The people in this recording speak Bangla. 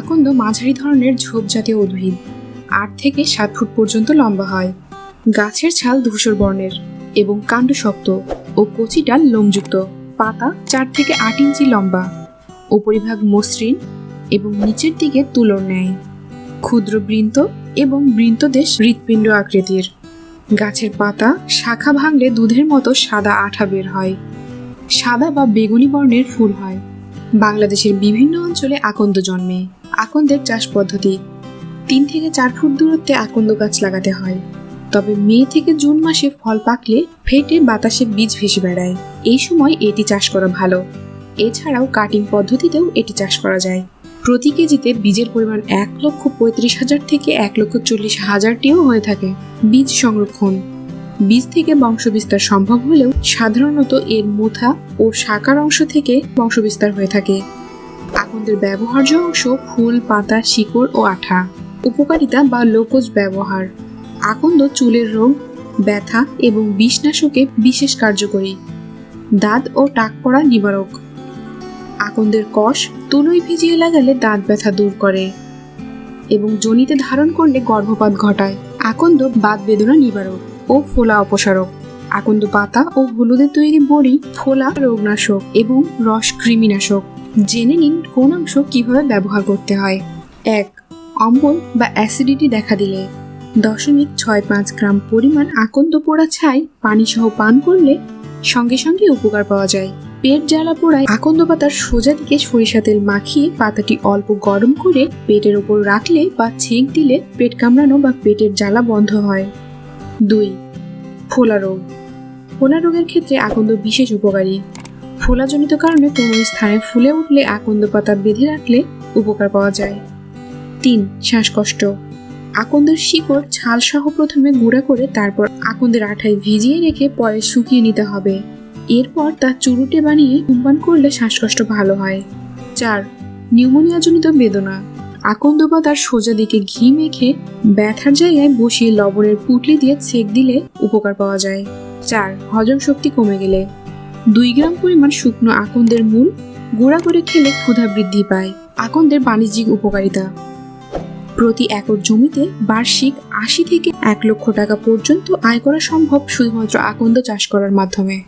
আকন্দ মাঝারি ধরনের ঝোপ জাতীয় উদ্ভিদ। আট থেকে সাত ফুট পর্যন্ত লম্বা হয়। গাছের ছাল ধূসর বর্ণের এবং কাণ্ড শক্ত ও কচি ডাল লোমযুক্ত। পাতা চার থেকে আট ইঞ্চি লম্বা। উপরিভাগ মসৃণ এবং নিচের দিকে তুলোর ন্যায়। ক্ষুদ্র বৃন্ত এবং বৃন্তদেশ হৃৎপিণ্ড আকৃতির। গাছের পাতা শাখা ভাঙলে দুধের মতো সাদা আঠা বের হয়। সাদা বা বেগুনি বর্ণের ফুল হয়। বাংলাদেশের বিভিন্ন অঞ্চলে আকন্দ জন্মে। আকন্দের চাষ পদ্ধতি। তিন থেকে চার ফুট দূরত্বে আকন্দ গাছ লাগাতে হয়। তবে মে থেকে জুন মাসে ফল পাকলে ফেটে বাতাসে বীজ ভেসে বেড়ায়। এই সময় এটি চাষ করা ভালো। এছাড়াও কাটিং পদ্ধতিতেও এটি চাষ করা যায়। প্রতি কেজিতে বীজের পরিমাণ এক লক্ষ পঁয়ত্রিশ হাজার থেকে এক লক্ষ চল্লিশ হাজারটিও হয়ে থাকে বীজ সংরক্ষণ। বীজ থেকে বংশবিস্তার সম্ভব হলেও সাধারণত এর মোথা ও শাকার অংশ থেকে বংশবিস্তার হয়ে থাকে। আকন্দের ব্যবহার্য অংশ ফুল, পাতা, শিকড় ও আঠা। উপকারিতা বা লোকজ ব্যবহার। আকন্দ চুলের রোগ ব্যথা এবং বিষনাশকে বিশেষ কার্যকরী। দাঁত ও টাক পড়া নিবারক। আকন্দের কষ তুলোয় ভিজিয়ে লাগালে দাঁত ব্যথা দূর করে এবং জনিতে ধারণ করলে গর্ভপাত ঘটায়। আকন্দ বাত বেদনা নিবারক ও ফোলা অপসারক। আকন্দ পাতা ও হলুদে তৈরি বড়ি ফোলা রোগনাশক এবং রস কৃমিনাশক। জেনে নিন কোন অংশ কীভাবে ব্যবহার করতে হয়। এক, অম্বল বা অ্যাসিডিটি দেখা দিলে। দশমিক ছয় পাঁচ গ্রাম পরিমাণ আকন্দ পোড়া ছাই পানি সহ পান করলে সঙ্গে সঙ্গে উপকার পাওয়া যায়। পেট জ্বালা পোড়ায় আকন্দ পাতার সোজা দিকে সরিষা তেল মাখিয়ে পাতাটি অল্প গরম করে পেটের ওপর রাখলে বা ছেঁক দিলে পেট কামড়ানো বা পেটের জ্বালা বন্ধ হয়। দুই, ফোলা রোগ। ফোলা রোগের ক্ষেত্রে আকন্দ বিশেষ উপকারী। ফোলাজনিত কারণে কোনো স্থানে ফুলে উঠলে আকন্দ পাতা বেঁধে রাখলে উপকার পাওয়া যায়। তিন, শ্বাসকষ্ট। আকন্দের শিকড় ছাল সহ প্রথমে গুঁড়া করে তারপর আকন্দের আঠায় ভিজিয়ে রেখে পরে শুকিয়ে নিতে হবে। এরপর তা চুরুটে বানিয়ে ধূমপান করলে শ্বাসকষ্ট ভালো হয়। চার, নিউমোনিয়াজনিত বেদনা। আকন্দ পাতার সোজা দিকে ঘি মেখে ব্যথার জায়গায় বসিয়ে লবণের পুটলি দিয়ে ছেক দিলে উপকার পাওয়া যায়। চার, হজম শক্তি কমে গেলে। দুই গ্রাম পরিমাণ শুকনো আকন্দের মূল গোড়া করে খেলে ক্ষুধা বৃদ্ধি পায়। আকন্দের বাণিজ্যিক উপকারিতা। প্রতি একর জমিতে বার্ষিক আশি থেকে এক লক্ষ টাকা পর্যন্ত আয় করা সম্ভব শুধুমাত্র আকন্দ চাষ করার মাধ্যমে।